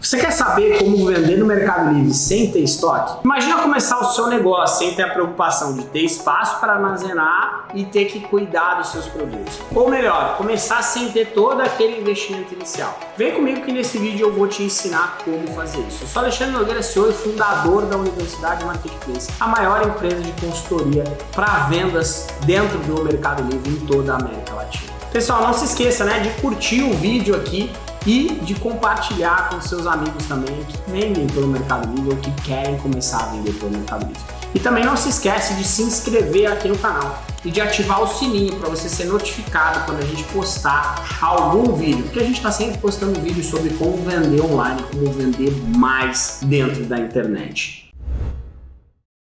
Você quer saber como vender no Mercado Livre sem ter estoque? Imagina começar o seu negócio sem ter a preocupação de ter espaço para armazenar e ter que cuidar dos seus produtos. Ou melhor, começar sem ter todo aquele investimento inicial. Vem comigo que nesse vídeo eu vou te ensinar como fazer isso. Eu sou Alexandre Nogueira, e fundador da Universidade Marketplace, a maior empresa de consultoria para vendas dentro do Mercado Livre em toda a América Latina. Pessoal, não se esqueça né, de curtir o vídeo aqui e de compartilhar com seus amigos também que vendem pelo Mercado Livre ou que querem começar a vender pelo Mercado Livre. E também não se esquece de se inscrever aqui no canal e de ativar o sininho para você ser notificado quando a gente postar algum vídeo, porque a gente está sempre postando vídeos sobre como vender online, como vender mais dentro da internet.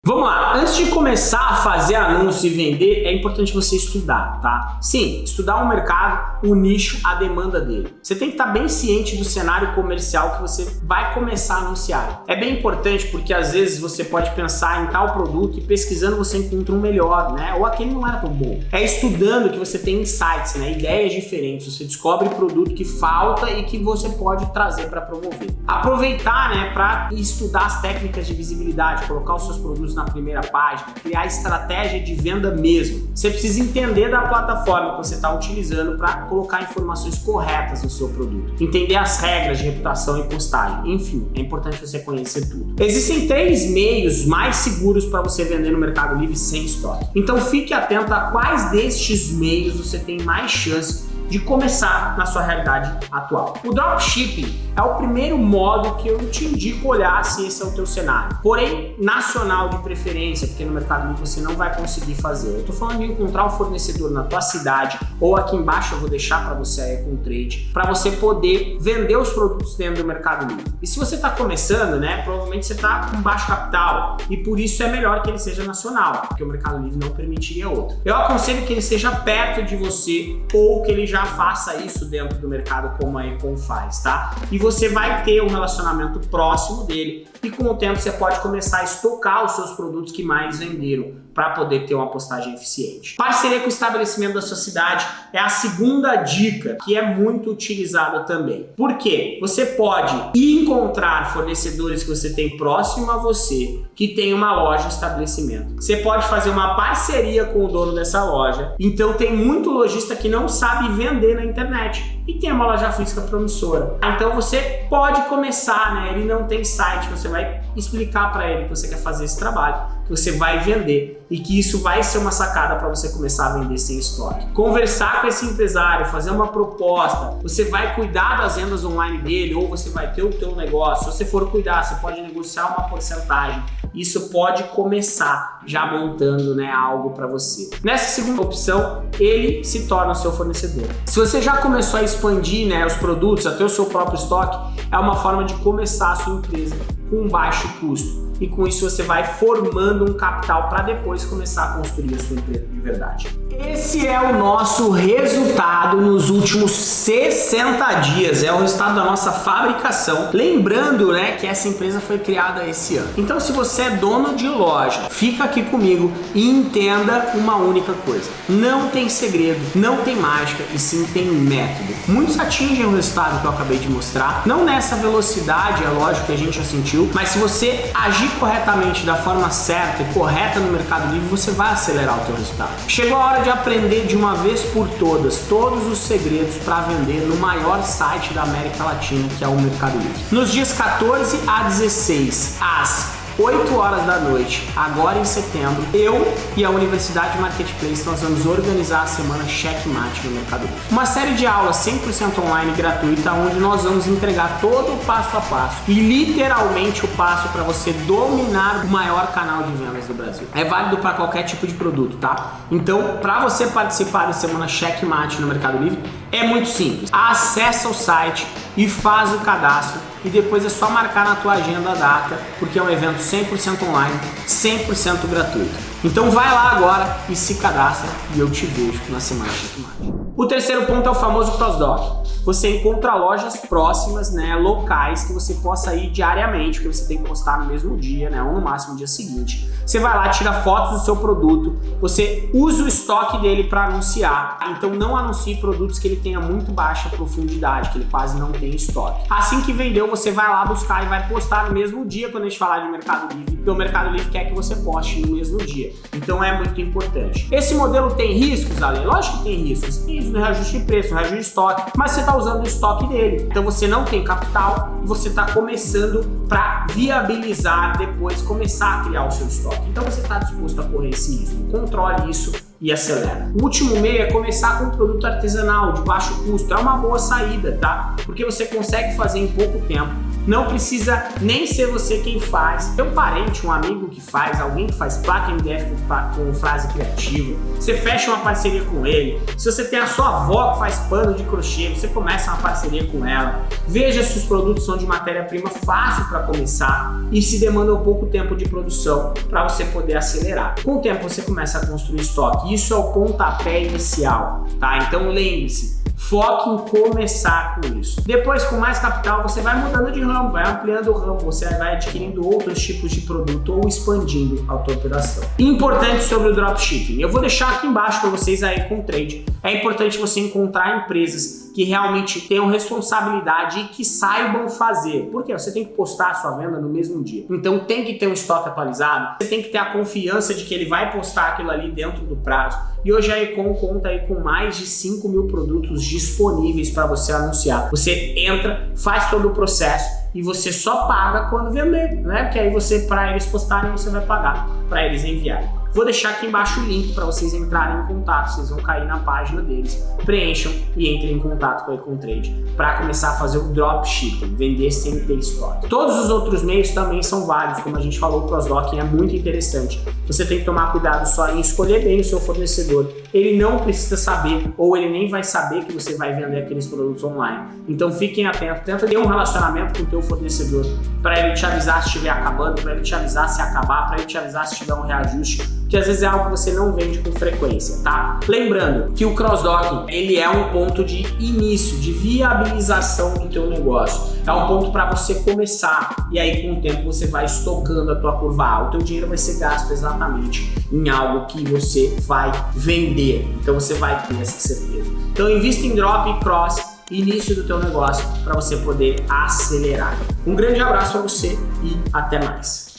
Vamos lá, antes de começar a fazer anúncio e vender, é importante você estudar, tá? Sim, estudar o mercado, o nicho, a demanda dele. Você tem que estar bem ciente do cenário comercial que você vai começar a anunciar. É bem importante porque às vezes você pode pensar em tal produto e pesquisando você encontra um melhor, né? Ou aquele não era tão bom. É estudando que você tem insights, né? Ideias diferentes, você descobre produto que falta e que você pode trazer para promover. Aproveitar, né, para estudar as técnicas de visibilidade, colocar os seus produtos na primeira página, criar estratégia de venda mesmo. Você precisa entender da plataforma que você está utilizando para colocar informações corretas no seu produto, entender as regras de reputação e postagem, enfim, é importante você conhecer tudo. Existem três meios mais seguros para você vender no Mercado Livre sem estoque. Então fique atento a quais destes meios você tem mais chance de começar na sua realidade atual. O dropshipping é o primeiro modo que eu te indico olhar se esse é o teu cenário. Porém, nacional de preferência, porque no Mercado você não vai conseguir fazer. Eu tô falando de encontrar um fornecedor na tua cidade ou aqui embaixo eu vou deixar para você aí com trade, para você poder vender os produtos dentro do Mercado Livre. E se você está começando, né, provavelmente você está com baixo capital e por isso é melhor que ele seja nacional, porque o Mercado Livre não permitiria outro. Eu aconselho que ele seja perto de você ou que ele já faça isso dentro do mercado como a Econ faz, tá? E você vai ter um relacionamento próximo dele e com o tempo você pode começar a estocar os seus produtos que mais venderam para poder ter uma postagem eficiente. Parceria com o estabelecimento da sua cidade é a segunda dica que é muito utilizada também. Por quê? Você pode encontrar fornecedores que você tem próximo a você que tem uma loja estabelecimento. Você pode fazer uma parceria com o dono dessa loja. Então tem muito lojista que não sabe vender na internet e tem uma loja física promissora. Então você pode começar, né? Ele não tem site, você vai explicar para ele que você quer fazer esse trabalho, você vai vender e que isso vai ser uma sacada para você começar a vender sem estoque. Conversar com esse empresário, fazer uma proposta, você vai cuidar das vendas online dele ou você vai ter o teu negócio. Se você for cuidar, você pode negociar uma porcentagem. Isso pode começar já montando né, algo para você. Nessa segunda opção, ele se torna o seu fornecedor. Se você já começou a expandir né, os produtos, até o seu próprio estoque, é uma forma de começar a sua empresa com baixo custo e com isso você vai formando um capital para depois começar a construir a sua empresa de verdade. Esse é o nosso resultado nos últimos 60 dias, é o resultado da nossa fabricação. Lembrando né, que essa empresa foi criada esse ano. Então se você é dono de loja, fica aqui comigo e entenda uma única coisa. Não tem segredo, não tem mágica e sim tem método. Muitos atingem o resultado que eu acabei de mostrar, não nessa velocidade, é lógico que a gente já sentiu, mas se você agir corretamente, da forma certa e correta no Mercado Livre, você vai acelerar o teu resultado. Chegou a hora de aprender de uma vez por todas todos os segredos para vender no maior site da América Latina, que é o Mercado Livre. Nos dias 14 a 16, às 8 horas da noite, agora em setembro, eu e a Universidade Marketplace nós vamos organizar a semana Checkmate no Mercado Livre. Uma série de aulas 100% online gratuita onde nós vamos entregar todo o passo a passo e literalmente o passo para você dominar o maior canal de vendas do Brasil. É válido para qualquer tipo de produto, tá? Então, para você participar da semana Checkmate no Mercado Livre, é muito simples. Acesse o site e faz o cadastro e depois é só marcar na tua agenda a data, porque é um evento 100% online, 100% gratuito. Então vai lá agora e se cadastra e eu te vejo na Semana Checkmate. O terceiro ponto é o famoso cross-dock. Você encontra lojas próximas, né, locais que você possa ir diariamente, porque você tem que postar no mesmo dia, né, ou no máximo no dia seguinte. Você vai lá, tira fotos do seu produto, você usa o estoque dele para anunciar. Então não anuncie produtos que ele tenha muito baixa profundidade, que ele quase não tem estoque. Assim que vendeu, você vai lá buscar e vai postar no mesmo dia quando a gente falar de Mercado Livre, porque o Mercado Livre quer que você poste no mesmo dia. Então é muito importante. Esse modelo tem riscos, Ale? Lógico que tem riscos. Tem risco reajuste de preço, reajuste de estoque, mas você está usando o estoque dele. Então você não tem capital e você está começando para viabilizar depois, começar a criar o seu estoque. Então você está disposto a correr esse risco. Controle isso e acelera. O último meio é começar com um produto artesanal de baixo custo. É uma boa saída, tá? Porque você consegue fazer em pouco tempo não precisa nem ser você quem faz. Tem um parente, um amigo que faz, alguém que faz placa MDF com, com frase criativa. Você fecha uma parceria com ele. Se você tem a sua avó que faz pano de crochê, você começa uma parceria com ela. Veja se os produtos são de matéria-prima fácil para começar e se demanda um pouco tempo de produção para você poder acelerar. Com o tempo você começa a construir estoque. Isso é o pontapé inicial, tá? Então lembre-se, Foque em começar com isso. Depois, com mais capital, você vai mudando de ramo, vai ampliando o ramo, você vai adquirindo outros tipos de produto ou expandindo a tua operação. Importante sobre o dropshipping. Eu vou deixar aqui embaixo para vocês aí com o trade. É importante você encontrar empresas que realmente tenham responsabilidade e que saibam fazer. Porque você tem que postar a sua venda no mesmo dia. Então tem que ter um estoque atualizado, você tem que ter a confiança de que ele vai postar aquilo ali dentro do prazo. E hoje a Econ conta aí com mais de 5 mil produtos disponíveis para você anunciar. Você entra, faz todo o processo e você só paga quando vender, né? Porque aí você, para eles postarem, você vai pagar para eles enviarem. Vou deixar aqui embaixo o link para vocês entrarem em contato, vocês vão cair na página deles, preencham e entrem em contato com a EconTrade para começar a fazer o dropshipping, vender sem ter estoque. Todos os outros meios também são válidos, como a gente falou, o cross-docking é muito interessante. Você tem que tomar cuidado só em escolher bem o seu fornecedor. Ele não precisa saber, ou ele nem vai saber que você vai vender aqueles produtos online. Então fiquem atentos, tenta ter um relacionamento com o teu fornecedor para ele te avisar se estiver acabando, para ele te avisar se acabar, para ele te avisar se tiver um reajuste que às vezes é algo que você não vende com frequência, tá? Lembrando que o cross-docking, ele é um ponto de início, de viabilização do teu negócio. É um ponto para você começar e aí com o tempo você vai estocando a tua curva A. O teu dinheiro vai ser gasto exatamente em algo que você vai vender. Então você vai ter essa certeza. Então invista em drop e cross início do teu negócio para você poder acelerar. Um grande abraço para você e até mais.